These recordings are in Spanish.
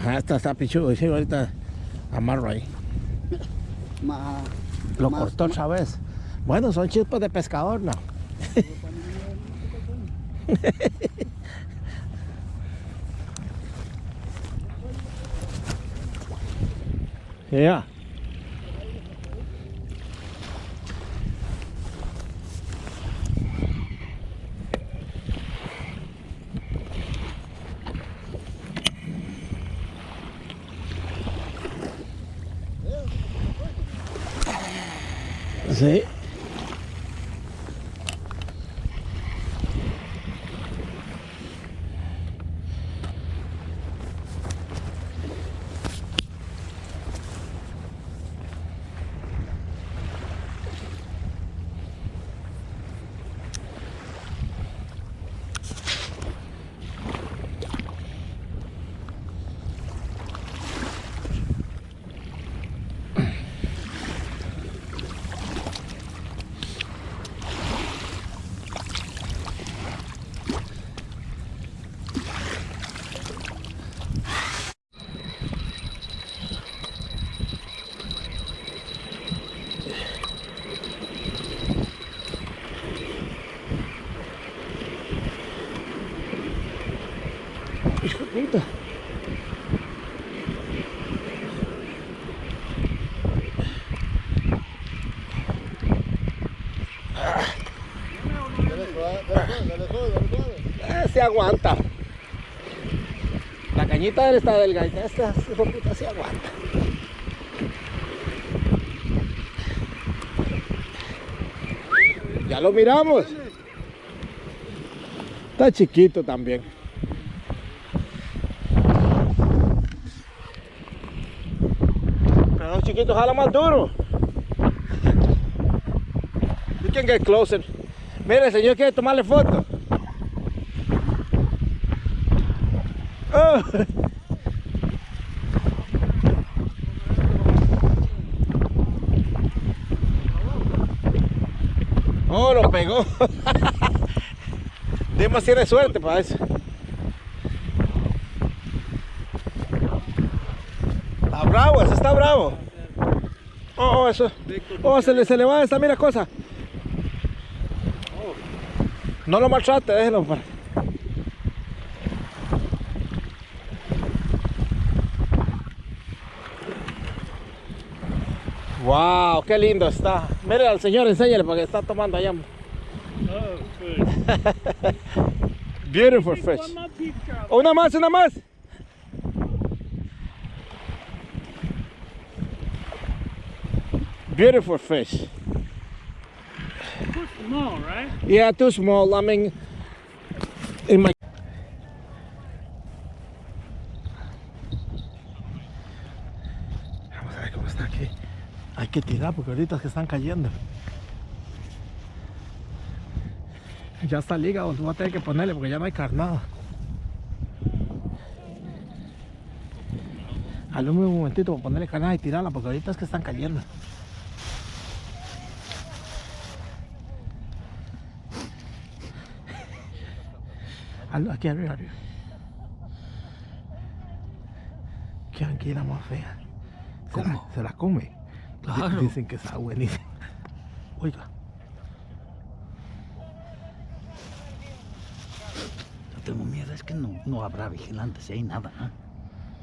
Ajá, esta está pichudo. Sí, ahorita amarro ahí. Lo más- cortó otra vez. Bueno, son chispas de pescador, ¿no? Ya. Sí. Eh, se aguanta. La cañita está delgadita. Esta puta se aguanta. Ya lo miramos. Está chiquito también. Chiquitos jala más duro. You can get closer. Mire, el señor quiere tomarle foto. Oh. Oh, lo pegó. Dimas tiene suerte para eso. Está bravo, ese está bravo. Oh, oh, eso. Oh, se le, se le va esta, mira cosa. No lo maltrate, déjelo. Para. Wow, qué lindo está. Mire al señor, enséñale porque está tomando allá. Beautiful fish. Una más, una más. Beautiful fish. Small, right? Yeah, too small. I mean, in my. Vamos a ver cómo está aquí. Hay que tirar porque ahorita es que están cayendo. Ya está hígado, tú vas a tener que ponerle porque ya no hay carnada. Alume un momentito para ponerle carnada y tirarla porque ahorita es que están cayendo. Aquí arriba, arriba. Qué anguila más fea. Se la- ¿Cómo? se la come. Claro. Di- Dicen que está buenísima. Oiga. No tengo miedo, es que no, no habrá vigilantes si hay nada. ¿eh?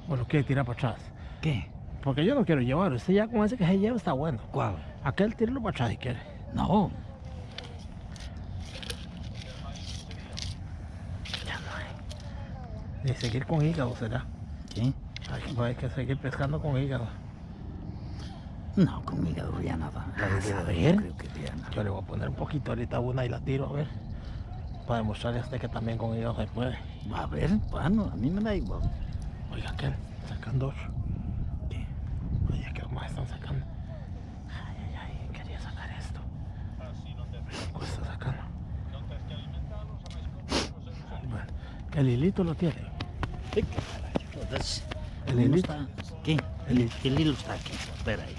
O lo quiere tirar para atrás. ¿Qué? Porque yo no quiero llevar. Usted ya con ese que se lleva está bueno. ¿Cuál? Aquel tíralo para atrás si quiere. No. Ya no Ni seguir con hígado será. ¿Qué? Hay que, hay que seguir pescando con hígado. No, con hígado ya nada. Ah, a de- ver. yo creo que ya nada. Yo le voy a poner un poquito ahorita una y la tiro a ver. Para demostrarle a usted que también con hígado se puede. A ver, bueno, a mí me da igual. Oiga, aquel, sacan dos. ¿Qué? Oye, que más están sacando. Ay, ay, ay, quería sacar esto. ¿Cuál está sacando? Bueno, el hilito lo tiene. ¿Qué Entonces, ¿El, hilo está? ¿Qué? El, el, hilo está aquí. Espera ahí,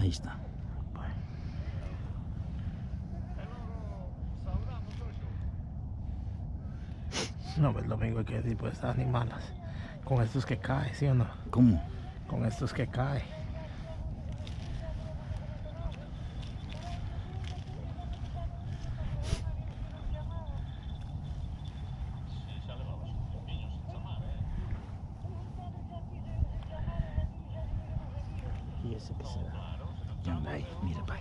ahí está. No, pues lo mismo que tipo pues, estas animalas. Con estos que cae, ¿sí o no? ¿Cómo? Con estos que cae. Ese que será. Ya anda ahí, mira, pa.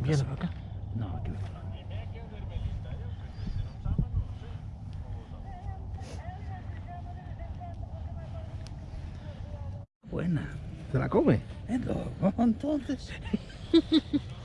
Viene para acá. No, aquí no. Buena. ¿Se la come? Entonces.